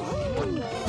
Oh, my God.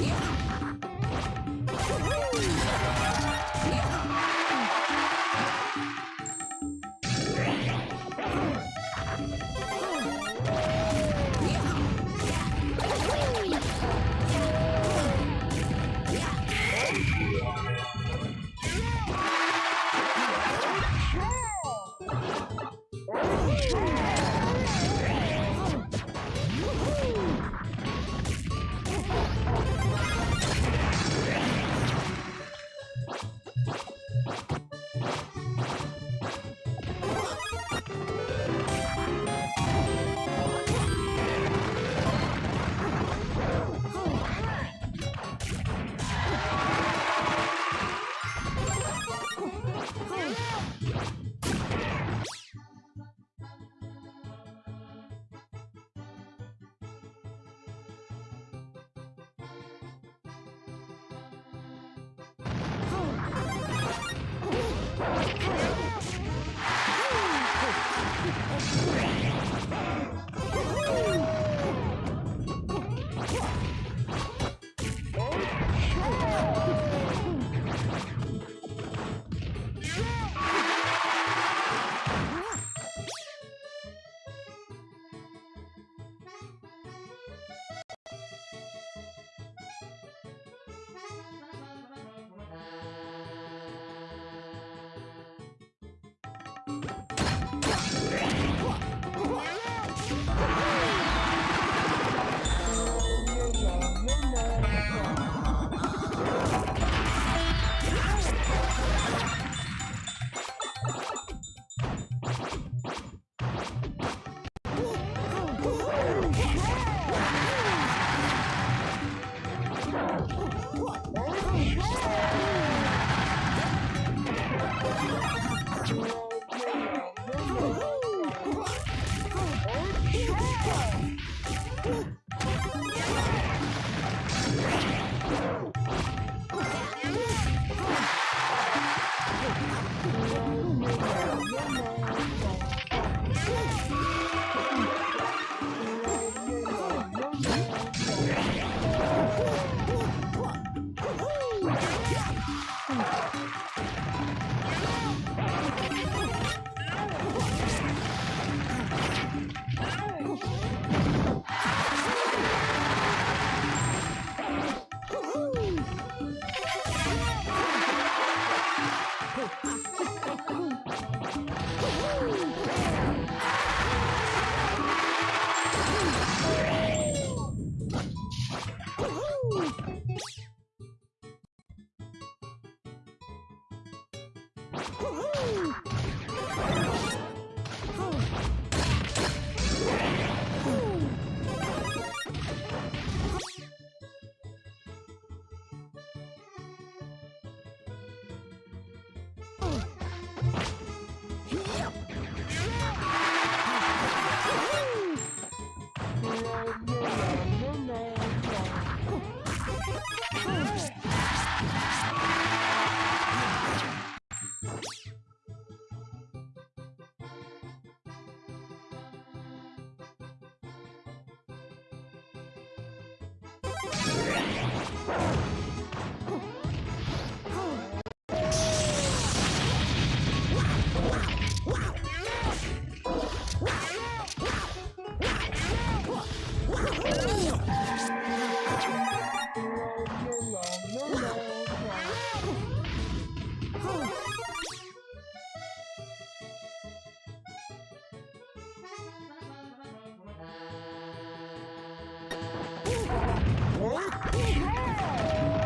Yeah! you Woohoo! you. Uhum.